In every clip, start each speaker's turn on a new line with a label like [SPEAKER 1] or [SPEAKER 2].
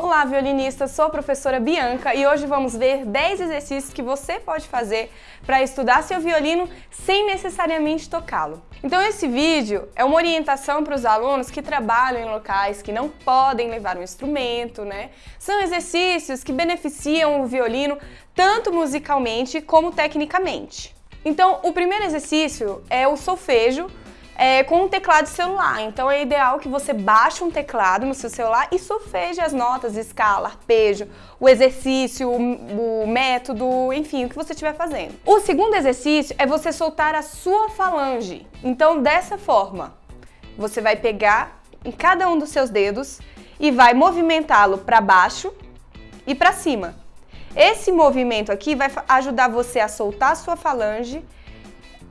[SPEAKER 1] Olá, violinistas! Sou a professora Bianca e hoje vamos ver 10 exercícios que você pode fazer para estudar seu violino sem necessariamente tocá-lo. Então esse vídeo é uma orientação para os alunos que trabalham em locais que não podem levar um instrumento, né? São exercícios que beneficiam o violino tanto musicalmente como tecnicamente. Então o primeiro exercício é o solfejo, é, com um teclado celular. Então é ideal que você baixe um teclado no seu celular e solfeje as notas, escala, arpejo, o exercício, o, o método, enfim, o que você estiver fazendo. O segundo exercício é você soltar a sua falange. Então dessa forma, você vai pegar em cada um dos seus dedos e vai movimentá-lo para baixo e para cima. Esse movimento aqui vai ajudar você a soltar a sua falange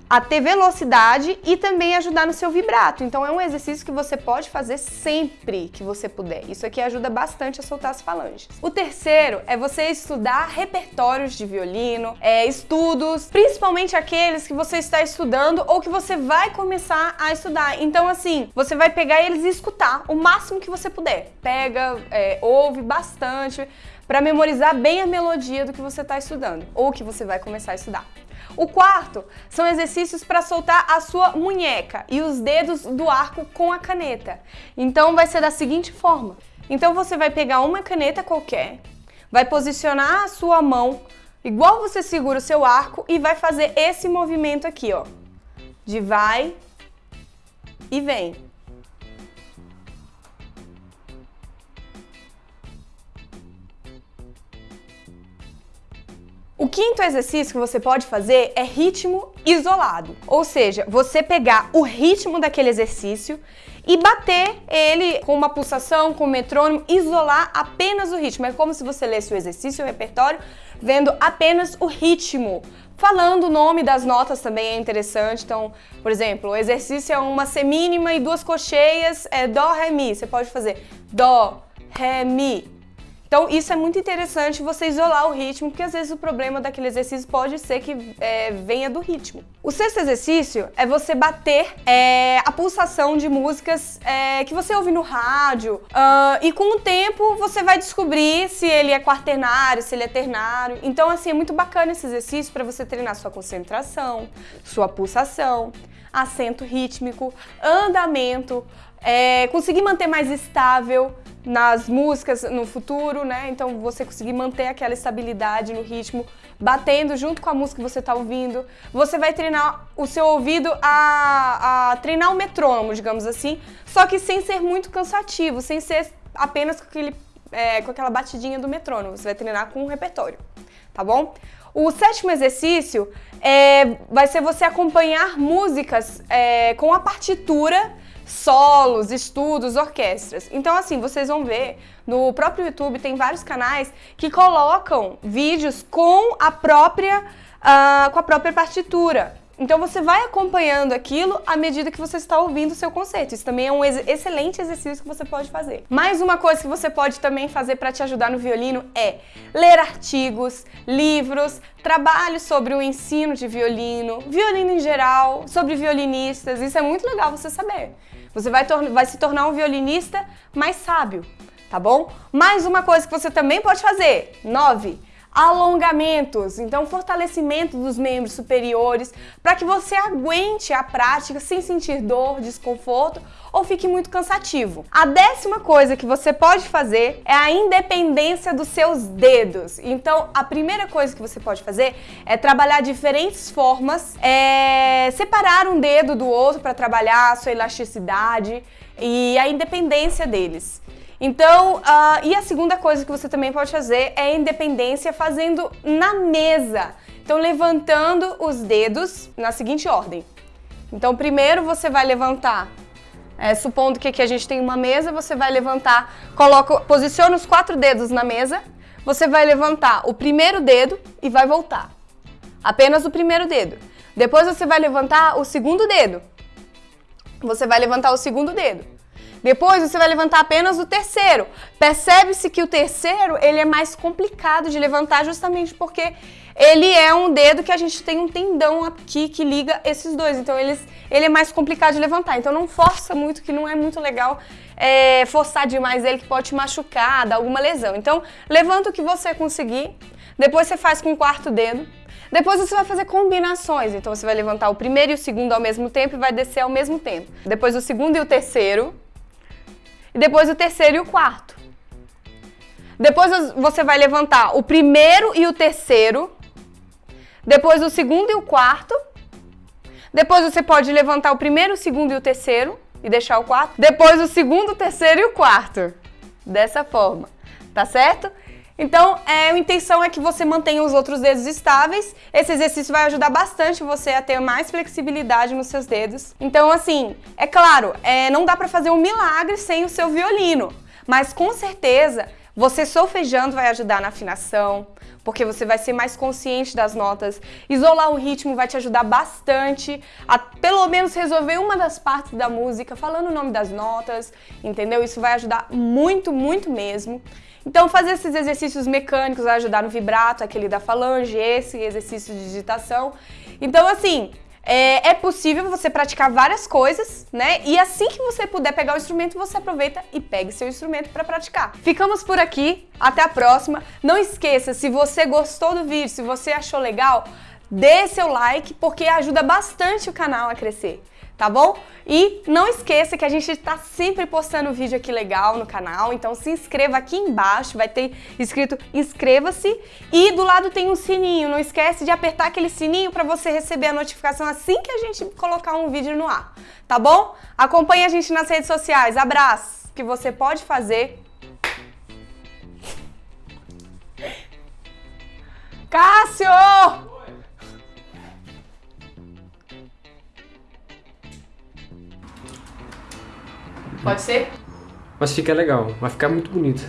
[SPEAKER 1] a ter velocidade e também ajudar no seu vibrato. Então é um exercício que você pode fazer sempre que você puder. Isso aqui ajuda bastante a soltar as falanges. O terceiro é você estudar repertórios de violino, é, estudos, principalmente aqueles que você está estudando ou que você vai começar a estudar. Então assim, você vai pegar eles e escutar o máximo que você puder. Pega, é, ouve bastante para memorizar bem a melodia do que você está estudando ou que você vai começar a estudar. O quarto são exercícios para soltar a sua munheca e os dedos do arco com a caneta. Então vai ser da seguinte forma. Então você vai pegar uma caneta qualquer, vai posicionar a sua mão igual você segura o seu arco e vai fazer esse movimento aqui, ó. De vai e vem. O quinto exercício que você pode fazer é ritmo isolado, ou seja, você pegar o ritmo daquele exercício e bater ele com uma pulsação, com um metrônomo, isolar apenas o ritmo. É como se você lesse o exercício, o repertório, vendo apenas o ritmo. Falando o nome das notas também é interessante, então, por exemplo, o exercício é uma semínima e duas cocheias, é Dó, Ré, Mi. Você pode fazer Dó, Ré, Mi, então isso é muito interessante você isolar o ritmo, porque às vezes o problema daquele exercício pode ser que é, venha do ritmo. O sexto exercício é você bater é, a pulsação de músicas é, que você ouve no rádio uh, e com o tempo você vai descobrir se ele é quaternário, se ele é ternário. Então assim, é muito bacana esse exercício para você treinar sua concentração, sua pulsação, acento rítmico, andamento, é, conseguir manter mais estável nas músicas no futuro, né? Então você conseguir manter aquela estabilidade no ritmo, batendo junto com a música que você está ouvindo. Você vai treinar o seu ouvido a, a treinar o metrônomo, digamos assim, só que sem ser muito cansativo, sem ser apenas com, aquele, é, com aquela batidinha do metrônomo. Você vai treinar com um repertório, tá bom? O sétimo exercício é, vai ser você acompanhar músicas é, com a partitura solos, estudos, orquestras. Então assim, vocês vão ver, no próprio YouTube tem vários canais que colocam vídeos com a própria, uh, com a própria partitura. Então você vai acompanhando aquilo à medida que você está ouvindo o seu concerto. Isso também é um ex excelente exercício que você pode fazer. Mais uma coisa que você pode também fazer para te ajudar no violino é ler artigos, livros, trabalhos sobre o ensino de violino, violino em geral, sobre violinistas. Isso é muito legal você saber. Você vai, vai se tornar um violinista mais sábio, tá bom? Mais uma coisa que você também pode fazer. Nove alongamentos, então fortalecimento dos membros superiores, para que você aguente a prática sem sentir dor, desconforto ou fique muito cansativo. A décima coisa que você pode fazer é a independência dos seus dedos. Então, a primeira coisa que você pode fazer é trabalhar diferentes formas, é separar um dedo do outro para trabalhar a sua elasticidade e a independência deles. Então, uh, e a segunda coisa que você também pode fazer é independência fazendo na mesa. Então, levantando os dedos na seguinte ordem. Então, primeiro você vai levantar, é, supondo que aqui a gente tem uma mesa, você vai levantar, coloca, posiciona os quatro dedos na mesa, você vai levantar o primeiro dedo e vai voltar. Apenas o primeiro dedo. Depois você vai levantar o segundo dedo. Você vai levantar o segundo dedo. Depois você vai levantar apenas o terceiro. Percebe-se que o terceiro ele é mais complicado de levantar justamente porque ele é um dedo que a gente tem um tendão aqui que liga esses dois. Então eles, ele é mais complicado de levantar. Então não força muito, que não é muito legal é, forçar demais ele, que pode te machucar, dar alguma lesão. Então levanta o que você conseguir. Depois você faz com o quarto dedo. Depois você vai fazer combinações. Então você vai levantar o primeiro e o segundo ao mesmo tempo e vai descer ao mesmo tempo. Depois o segundo e o terceiro. E depois o terceiro e o quarto. Depois você vai levantar o primeiro e o terceiro depois o segundo e o quarto. Depois você pode levantar o primeiro, o segundo e o terceiro e deixar o quarto. Depois o segundo, o terceiro e o quarto. Dessa forma, tá certo? Então, é, a intenção é que você mantenha os outros dedos estáveis. Esse exercício vai ajudar bastante você a ter mais flexibilidade nos seus dedos. Então, assim, é claro, é, não dá para fazer um milagre sem o seu violino, mas com certeza você solfejando vai ajudar na afinação, porque você vai ser mais consciente das notas. Isolar o ritmo vai te ajudar bastante a pelo menos resolver uma das partes da música, falando o nome das notas, entendeu? Isso vai ajudar muito, muito mesmo. Então fazer esses exercícios mecânicos vai ajudar no vibrato, aquele da falange, esse exercício de digitação. Então assim, é, é, possível você praticar várias coisas, né? E assim que você puder pegar o instrumento, você aproveita e pegue seu instrumento para praticar. Ficamos por aqui, até a próxima. Não esqueça, se você gostou do vídeo, se você achou legal, dê seu like, porque ajuda bastante o canal a crescer tá bom? E não esqueça que a gente está sempre postando vídeo aqui legal no canal, então se inscreva aqui embaixo, vai ter escrito inscreva-se e do lado tem um sininho, não esquece de apertar aquele sininho para você receber a notificação assim que a gente colocar um vídeo no ar, tá bom? Acompanhe a gente nas redes sociais, abraço, que você pode fazer Cássio! Pode ser?
[SPEAKER 2] Mas fica legal, vai ficar muito bonito.